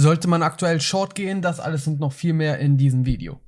Sollte man aktuell Short gehen? Das alles und noch viel mehr in diesem Video.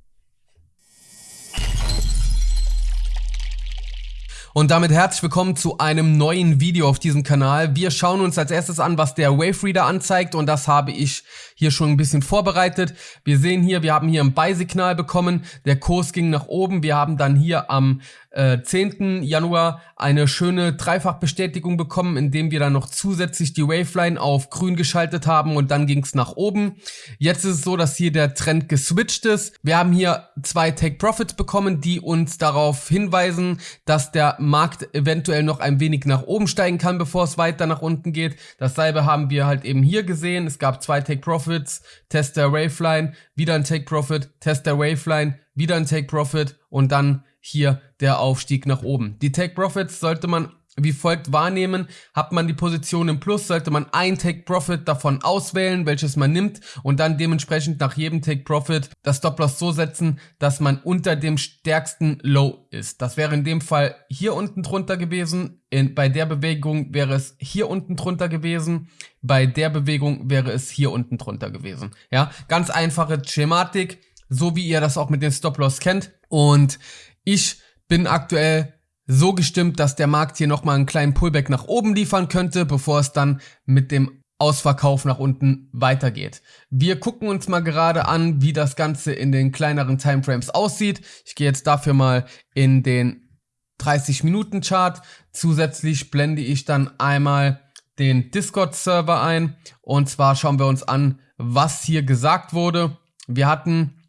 Und damit herzlich willkommen zu einem neuen Video auf diesem Kanal. Wir schauen uns als erstes an, was der Wave Reader anzeigt und das habe ich hier schon ein bisschen vorbereitet. Wir sehen hier, wir haben hier ein Buy-Signal bekommen, der Kurs ging nach oben. Wir haben dann hier am äh, 10. Januar eine schöne Dreifachbestätigung bekommen, indem wir dann noch zusätzlich die Waveline auf grün geschaltet haben und dann ging es nach oben. Jetzt ist es so, dass hier der Trend geswitcht ist. Wir haben hier zwei Take Profits bekommen, die uns darauf hinweisen, dass der Markt eventuell noch ein wenig nach oben steigen kann, bevor es weiter nach unten geht. Dasselbe haben wir halt eben hier gesehen. Es gab zwei Take Profits, Test der Waveline, wieder ein Take Profit, Test der Waveline, wieder ein Take Profit und dann hier der Aufstieg nach oben. Die Take Profits sollte man wie folgt wahrnehmen. Hat man die Position im Plus, sollte man ein Take Profit davon auswählen, welches man nimmt und dann dementsprechend nach jedem Take Profit das Stop Loss so setzen, dass man unter dem stärksten Low ist. Das wäre in dem Fall hier unten drunter gewesen. In, bei der Bewegung wäre es hier unten drunter gewesen. Bei der Bewegung wäre es hier unten drunter gewesen. Ja, ganz einfache Schematik, so wie ihr das auch mit den Stop Loss kennt. Und ich bin aktuell so gestimmt, dass der Markt hier nochmal einen kleinen Pullback nach oben liefern könnte, bevor es dann mit dem Ausverkauf nach unten weitergeht. Wir gucken uns mal gerade an, wie das Ganze in den kleineren Timeframes aussieht. Ich gehe jetzt dafür mal in den 30 Minuten Chart. Zusätzlich blende ich dann einmal den Discord Server ein und zwar schauen wir uns an, was hier gesagt wurde. Wir hatten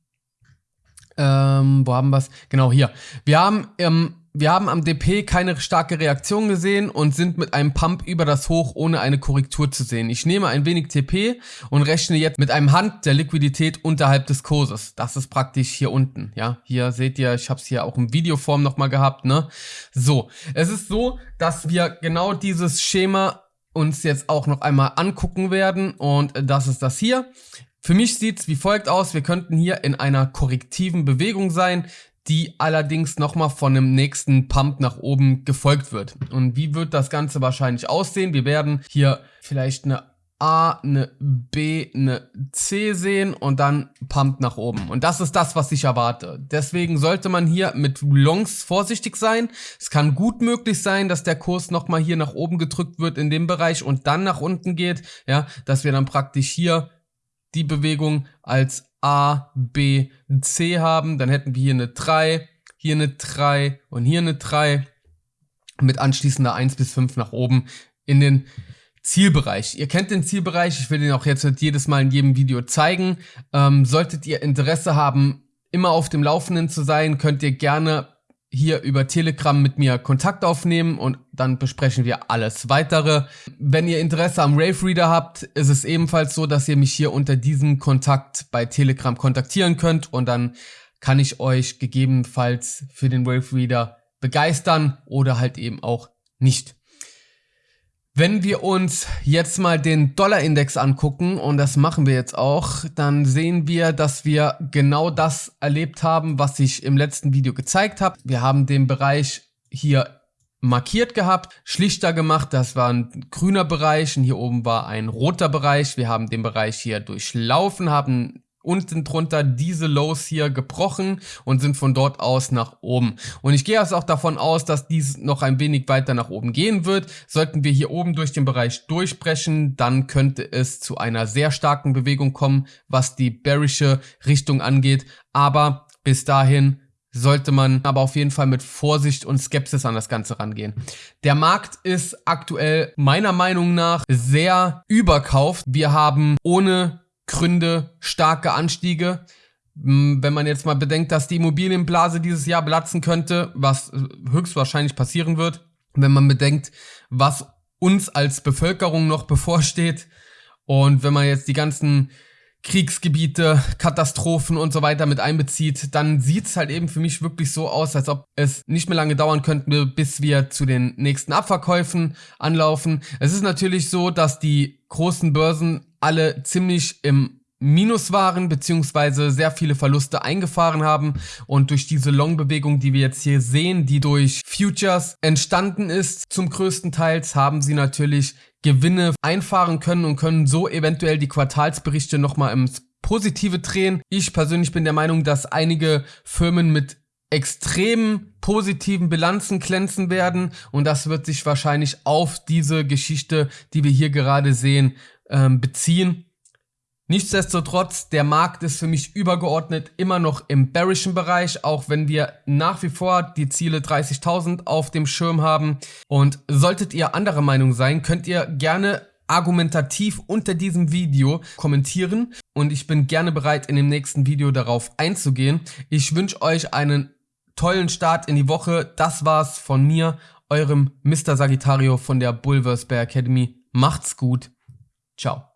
ähm, wo haben wir es? Genau, hier. Wir haben, ähm, wir haben am DP keine starke Reaktion gesehen und sind mit einem Pump über das Hoch ohne eine Korrektur zu sehen. Ich nehme ein wenig TP und rechne jetzt mit einem Hand der Liquidität unterhalb des Kurses. Das ist praktisch hier unten, ja. Hier seht ihr, ich habe es hier auch in Videoform nochmal gehabt, ne. So, es ist so, dass wir genau dieses Schema uns jetzt auch noch einmal angucken werden und das ist das hier. Für mich sieht's wie folgt aus. Wir könnten hier in einer korrektiven Bewegung sein, die allerdings nochmal von einem nächsten Pump nach oben gefolgt wird. Und wie wird das Ganze wahrscheinlich aussehen? Wir werden hier vielleicht eine A, eine B, eine C sehen und dann Pump nach oben. Und das ist das, was ich erwarte. Deswegen sollte man hier mit Longs vorsichtig sein. Es kann gut möglich sein, dass der Kurs nochmal hier nach oben gedrückt wird in dem Bereich und dann nach unten geht. Ja, dass wir dann praktisch hier die Bewegung als A, B, C haben. Dann hätten wir hier eine 3, hier eine 3 und hier eine 3 mit anschließender 1 bis 5 nach oben in den Zielbereich. Ihr kennt den Zielbereich, ich will den auch jetzt jedes Mal in jedem Video zeigen. Ähm, solltet ihr Interesse haben, immer auf dem Laufenden zu sein, könnt ihr gerne hier über Telegram mit mir Kontakt aufnehmen und dann besprechen wir alles weitere. Wenn ihr Interesse am Rave Reader habt, ist es ebenfalls so, dass ihr mich hier unter diesem Kontakt bei Telegram kontaktieren könnt und dann kann ich euch gegebenenfalls für den Rave Reader begeistern oder halt eben auch nicht. Wenn wir uns jetzt mal den Dollarindex angucken, und das machen wir jetzt auch, dann sehen wir, dass wir genau das erlebt haben, was ich im letzten Video gezeigt habe. Wir haben den Bereich hier markiert gehabt, schlichter gemacht, das war ein grüner Bereich und hier oben war ein roter Bereich. Wir haben den Bereich hier durchlaufen, haben unten drunter diese Lows hier gebrochen und sind von dort aus nach oben. Und ich gehe also auch davon aus, dass dies noch ein wenig weiter nach oben gehen wird. Sollten wir hier oben durch den Bereich durchbrechen, dann könnte es zu einer sehr starken Bewegung kommen, was die bearische Richtung angeht. Aber bis dahin sollte man aber auf jeden Fall mit Vorsicht und Skepsis an das Ganze rangehen. Der Markt ist aktuell meiner Meinung nach sehr überkauft. Wir haben ohne Gründe, starke Anstiege. Wenn man jetzt mal bedenkt, dass die Immobilienblase dieses Jahr platzen könnte, was höchstwahrscheinlich passieren wird, wenn man bedenkt, was uns als Bevölkerung noch bevorsteht und wenn man jetzt die ganzen Kriegsgebiete, Katastrophen und so weiter mit einbezieht, dann sieht es halt eben für mich wirklich so aus, als ob es nicht mehr lange dauern könnte, bis wir zu den nächsten Abverkäufen anlaufen. Es ist natürlich so, dass die großen Börsen alle ziemlich im Minus waren, beziehungsweise sehr viele Verluste eingefahren haben. Und durch diese Long-Bewegung, die wir jetzt hier sehen, die durch Futures entstanden ist, zum größten Teils haben sie natürlich Gewinne einfahren können und können so eventuell die Quartalsberichte nochmal ins Positive drehen. Ich persönlich bin der Meinung, dass einige Firmen mit extrem positiven Bilanzen glänzen werden und das wird sich wahrscheinlich auf diese Geschichte, die wir hier gerade sehen, ähm, beziehen. Nichtsdestotrotz, der Markt ist für mich übergeordnet immer noch im bearischen Bereich, auch wenn wir nach wie vor die Ziele 30.000 auf dem Schirm haben. Und solltet ihr anderer Meinung sein, könnt ihr gerne argumentativ unter diesem Video kommentieren und ich bin gerne bereit in dem nächsten Video darauf einzugehen. Ich wünsche euch einen tollen Start in die Woche. Das war's von mir, eurem Mr. Sagittario von der Bulverse Bear Academy. Macht's gut. Tchau.